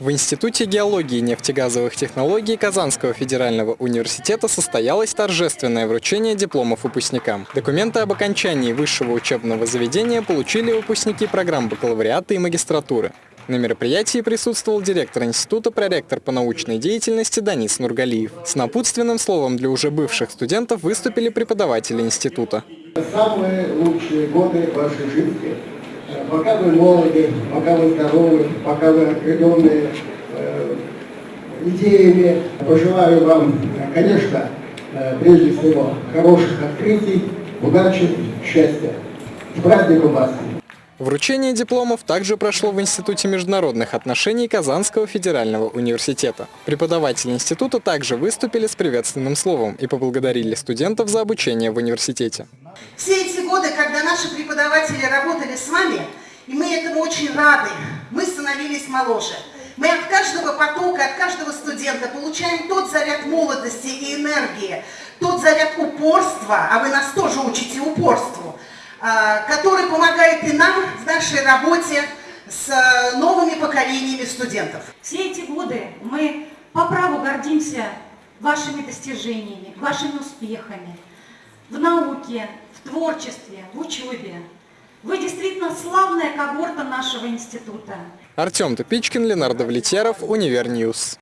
В Институте геологии и нефтегазовых технологий Казанского федерального университета состоялось торжественное вручение дипломов выпускникам. Документы об окончании высшего учебного заведения получили выпускники программ бакалавриата и магистратуры. На мероприятии присутствовал директор института, проректор по научной деятельности Данис Нургалиев. С напутственным словом для уже бывших студентов выступили преподаватели института. Самые лучшие годы вашей жизни пока вы молоды, пока вы здоровы, пока вы окрыленные э, идеями, пожелаю вам, конечно, э, прежде всего, хороших открытий, удачи, счастья. С праздником вас! Вручение дипломов также прошло в Институте международных отношений Казанского федерального университета. Преподаватели института также выступили с приветственным словом и поблагодарили студентов за обучение в университете. Все эти годы, когда наши преподаватели работали с вами, и мы этому очень рады, мы становились моложе. Мы от каждого потока, от каждого студента получаем тот заряд молодости и энергии, тот заряд упорства, а вы нас тоже учите упорству, а, который помогает и нам в нашей работе с э, новыми поколениями студентов. Все эти годы мы по праву гордимся вашими достижениями, вашими успехами в науке, творчестве, в учебе. Вы действительно славная когорта нашего института. Артем Тупичкин, Ленардо Влетьяров, Универньюз.